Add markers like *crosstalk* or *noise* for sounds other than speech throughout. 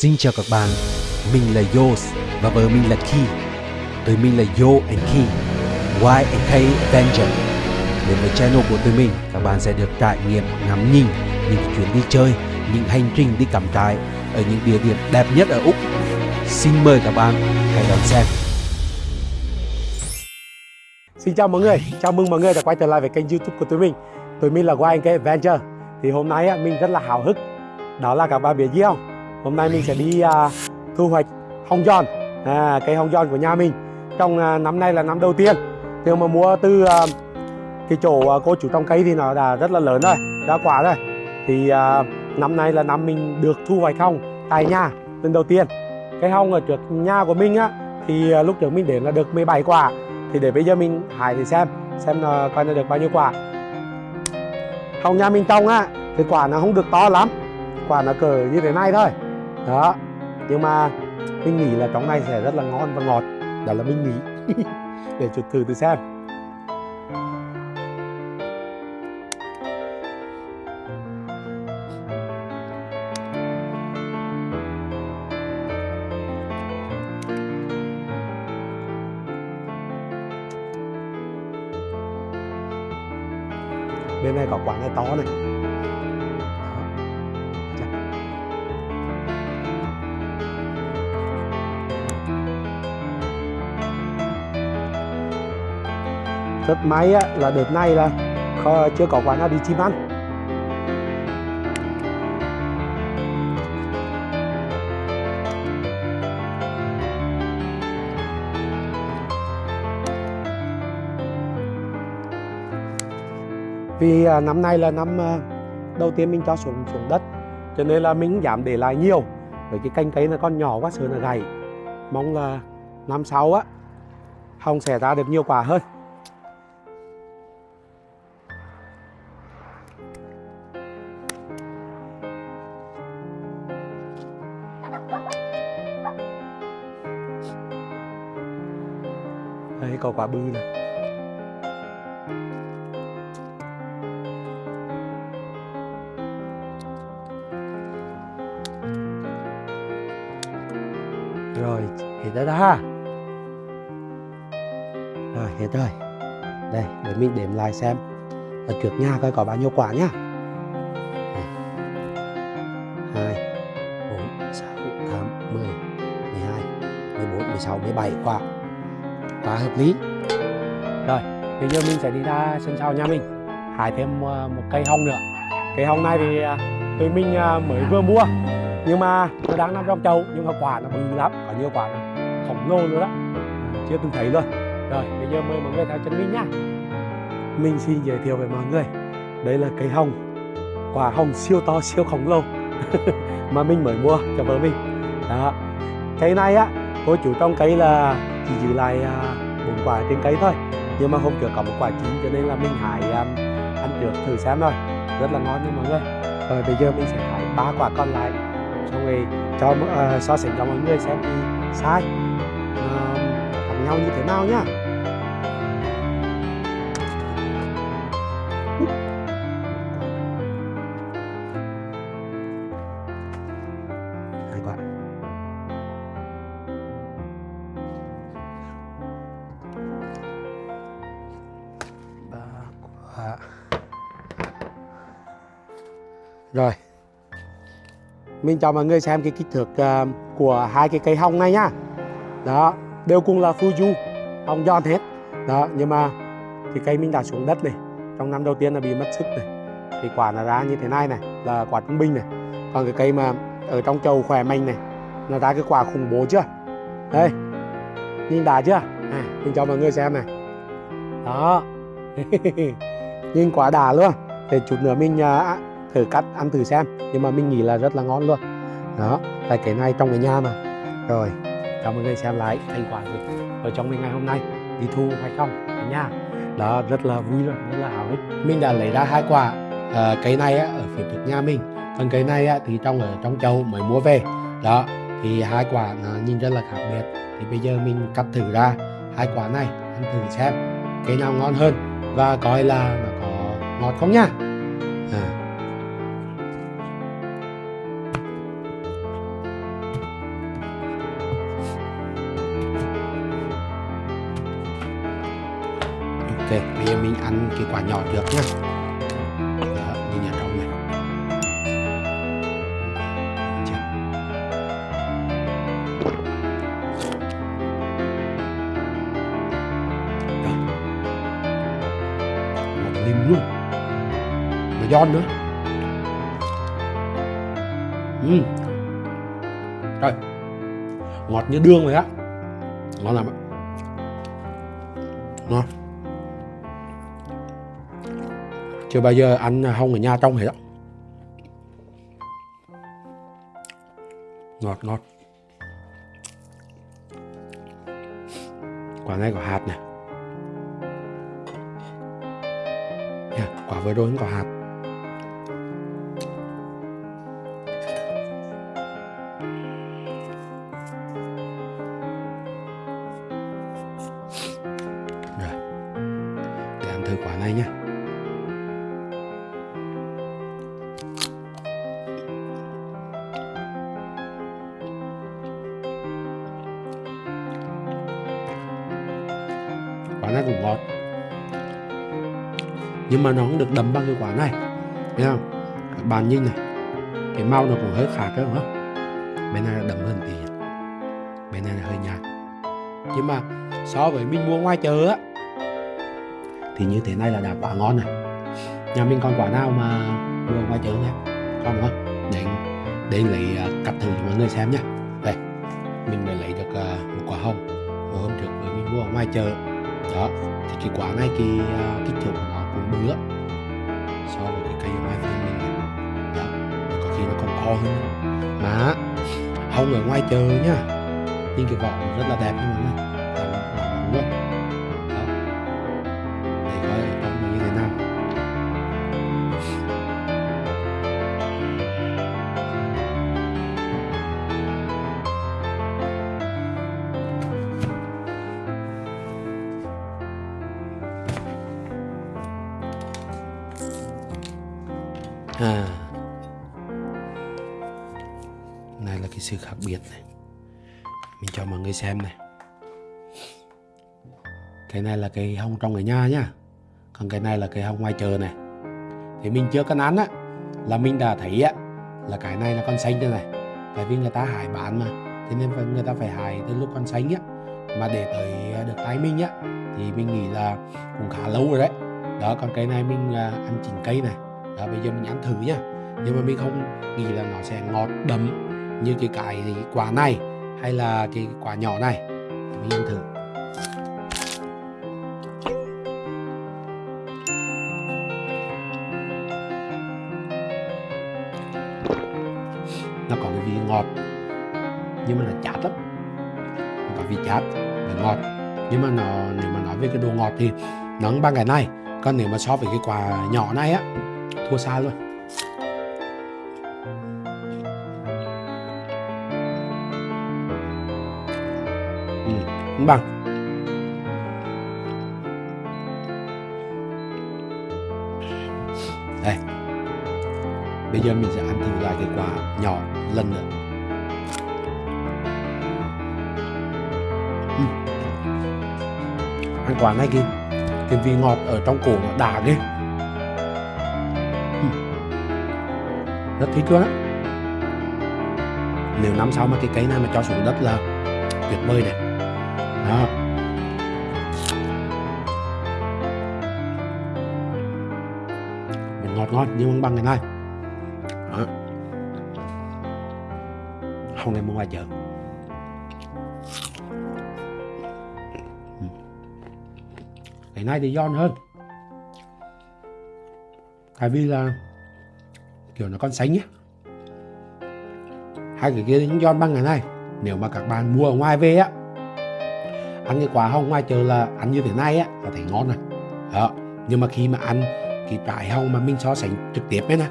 Xin chào các bạn, mình là Yos và vợ mình là Key. Tụi mình là Yo and Key, Y and K Avenger. Đến với channel của tụi mình, các bạn sẽ được trải nghiệm ngắm nhìn những chuyến đi chơi, những hành trình đi cắm trại ở những địa điểm đẹp nhất ở Úc. Xin mời các bạn hãy đón xem. Xin chào mọi người, chào mừng mọi người đã quay trở lại với kênh youtube của tụi mình Tụi mình là YNK Adventure Thì hôm nay á, mình rất là hào hức Đó là các bạn biết gì không? Hôm nay mình sẽ đi à, thu hoạch hồng giòn. À, Cây hồng giòn của nhà mình Trong à, năm nay là năm đầu tiên. Nếu mà mua từ à, cái chỗ à, cô chủ trong cây thì nó đã rất là lớn rồi đã quả rồi. Thì à, năm nay là năm mình được thu hoạch hồng tại nhà lần đầu tiên. Cái hồng ở trước nhà của mình á Thì à, lúc trước mình đến là được 17 quả. Thì để bây giờ mình hái thì xem xem là coi nó được bao nhiêu quả. Hồng nhà mình trồng á thì quả nó không được to lắm. Quả nó cỡ như thế này thôi đó. Nhưng mà mình nghĩ là trong này sẽ rất là ngon và ngọt. Đó là mình nghĩ *laughs* để chuột thử từ xem. Bên này có quả này to này. Rất may á, là đợt này là kho- chưa có quả nào bị chim ăn vì à, năm nay là năm à, đầu tiên mình cho xuống xuống đất cho nên là mình giảm để lại nhiều với cái canh cấy nó còn nhỏ quá sợ là gầy mong là năm sau á hồng sẽ ra được nhiều quả hơn. Quả bư này rồi, hết rồi đó ha. Rồi, hết rồi. Đây, để mình đếm lại xem. Ở trước nhà coi có bao nhiêu quả nhá. Đây. hai, bốn, sáu, tám, mười mười hai, mười bốn, mười sáu, mười bảy quả quá hợp lý. Rồi, bây giờ mình sẽ đi ra sân sau nhà mình, hái thêm ờ, một cây hồng nữa. Cây hồng này thì ờ, tụi mình ờ, mới vừa mua, nhưng mà nó đang nằm trong chậu, nhưng mà quả nó bự lắm, có nhiều quả nó khổng lồ nữa đó. Chưa từng thấy luôn. Rồi, bây giờ mời mọi người theo chân mình nhá. Mình xin giới thiệu với mọi người, đây là cây hồng, quả hồng siêu to, siêu khổng lồ *laughs* mà mình mới mua cho vợ mình. Đó, cây này á, cô chủ trong cây là chỉ giữ lại à, bốn quả trên cây thôi. Nhưng mà hôm trước có một quả chín cho nên là mình hái à, ăn trước thử xem thôi. Rất là ngon nha mọi người. Rồi bây giờ mình sẽ hái ba quả còn lại. Xong rồi cho uh, so sánh cho mọi người xem thì sai. Uh, khác nhau như thế nào nhá? Rồi. Mình cho mọi người xem cái kích thước uh, của hai cái cây hồng này nhá đó đều cùng là Fuju hồng giòn hết. Đó nhưng mà cái cây mình đã xuống đất này trong năm đầu tiên là bị mất sức này. Thì quả nó ra như thế này này là quả trung bình này. Còn cái cây mà ở trong chậu khỏe mạnh này nó ra cái quả khủng bố chưa? Đây nhìn đã chưa? À, mình cho mọi người xem này. Đó. *laughs* Nhìn quả đà luôn. Để chút nữa mình à, thử cắt ăn thử xem. Nhưng mà mình nghĩ là rất là ngon luôn. Đó tại cái này trong cái nhà mà. Rồi cảm ơn người xem lại thành quả của ở trong cái ngày hôm nay. Đi thu hay không? Nha nhà. Đó rất là vui luôn rất là hào hức. Mình đã lấy ra hai quả à, cây này á, ở phía trước nhà mình. Còn cây này á, thì trong ở trong châu mới mua về. Đó thì hai quả nó nhìn rất là khác biệt. Thì bây giờ mình cắt thử ra hai quả này ăn thử xem. Cái nào ngon hơn và coi là nó có ngọt không nha. À. ok, bây giờ mình ăn cái quả nhỏ được nhá. Đó mình ở trong này. Chết. Đó. luôn. Mà giòn nữa. Ừ. rồi ngọt như đường vậy á. Ngon lắm ạ. Ngon. Chưa bao giờ ăn hông ở nhà trong hết đó ngọt ngọt. Quả này có hạt này yeah, quả vừa rồi cũng có hạt. Rồi. Để ăn thử quả này nhé nhưng mà nó không được đậm bằng cái quả này. Thấy không? Các bạn nhìn này. Cái màu nó cũng hơi khác đấy đúng không? Bên này là đậm hơn tí. Bên này là hơi nhạt. Nhưng mà so với mình mua ngoài chợ á, thì như thế này là đã quá ngon này. nhà mình còn quả nào mà mua ngoài chợ nhé còn không? Để để lấy à, cắt thử cho mọi người xem nhé đây, mình mới lấy được à, một quả hồng. Hồi hôm trước mình mua ở ngoài chợ. Đó, thì cái quả này, cái à, kích thước của nó cũng so với cái cây ở ngoài vườn mình này. đó và có khi nó còn to hơn nữa. mà, hồng ở ngoài chờ nhá nhìn cái vỏ rất là đẹp nhưng mà người làm làm này là cái sự khác biệt này. Mình cho mọi người xem này. Cái này là cây hông trong ở nhà nhá còn cái này là cây hông ngoài chợ này. Thì mình chưa cân án á, là mình đã thấy á, là cái này là con xanh đây này. Tại vì người ta hải bán mà. Thế nên người ta phải hải từ lúc con xanh á, mà để tới được tay mình á, thì mình nghĩ là cũng khá lâu rồi đấy. Đó, còn cái này mình à, ăn chín cây này. Đó, bây giờ mình ăn thử nhá nhưng mà mình không nghĩ là nó sẽ ngọt đậm như cái cái quả này hay là cái quả nhỏ này. Mình ăn thử. Nó có cái vị ngọt, nhưng mà nó chát lắm. Nó có vị chát và ngọt. Nhưng mà nó, nếu mà nói về cái độ ngọt thì nó bằng cái này, còn nếu mà so với cái quả nhỏ này á, thua xa luôn. Bằng. Đây bây giờ mình sẽ ăn thử lại cái quả nhỏ lần nữa. Ừ. Ăn quả này kìa. Cái vị ngọt ở trong cổ nó đã ghê. Ừ. rất thích luôn á. Nếu năm sau mà cái cây này mà cho xuống đất là tuyệt vời này đó mình ngọt ngon, nhưng băng băng ngày nay. đó. không nên mua ngoài chợ ừ. Ngày nay thì giòn hơn tại vì là, kiểu nó con sánh nhé hai cái kia những giòn băng ngày nay. nếu mà các bạn mua ở ngoài về á ăn cái quả hồng ngoài chợ là ăn như thế này á là thấy ngon này đó nhưng mà khi mà ăn cái trái hồng mà mình so sánh trực tiếp ấy nè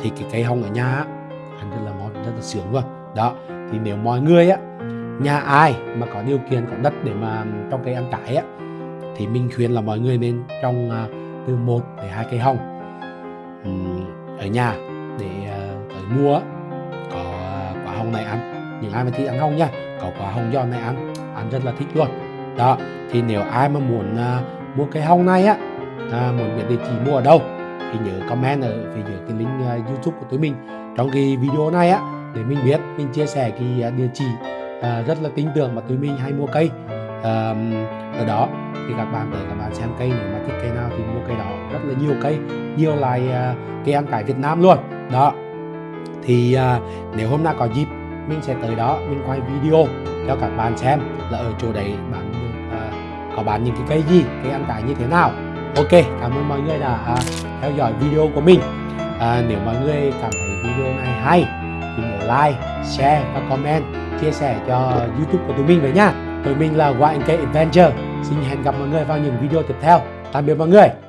thì cái cây hồng ở nhà á ăn rất là ngon rất là sướng luôn. Đó thì nếu mọi người á nhà ai mà có điều kiện có đất để mà trồng cây ăn trái á thì mình khuyên là mọi người nên trồng à, từ một đến hai cây hồng Ừm, ở nhà để à, tới mua có à, quả hồng này ăn. Những ai mà thích ăn hồng nha có quả hồng giòn này ăn anh rất là thích luôn. Đó thì nếu ai mà muốn à, mua cây hông này á à, muốn biết địa chỉ mua ở đâu thì nhớ comment ở phía dưới cái link uh, youtube của tụi mình. Trong cái video này á để mình biết mình chia sẻ cái à, địa chỉ uh, rất là tin tưởng mà tụi mình hay mua cây. Uh, ở đó thì các bạn tới các bạn xem cây nếu mà thích cây nào thì mua cây đó. Rất là nhiều cây nhiều loài uh, cây ăn cải Việt Nam luôn. Đó thì uh, nếu hôm nay có dịp mình sẽ tới đó mình quay video cho các bạn xem là ở chỗ đấy bạn uh, có bán những cái cây gì cây ăn trái như thế nào. Ok cảm ơn mọi người đã uh, theo dõi video của mình. À, nếu mọi người cảm thấy video này hay thì nhớ like share và comment chia sẻ cho youtube của tụi mình với nhá. tụi mình là YNK Adventure. Xin hẹn gặp mọi người vào những video tiếp theo. Tạm biệt mọi người.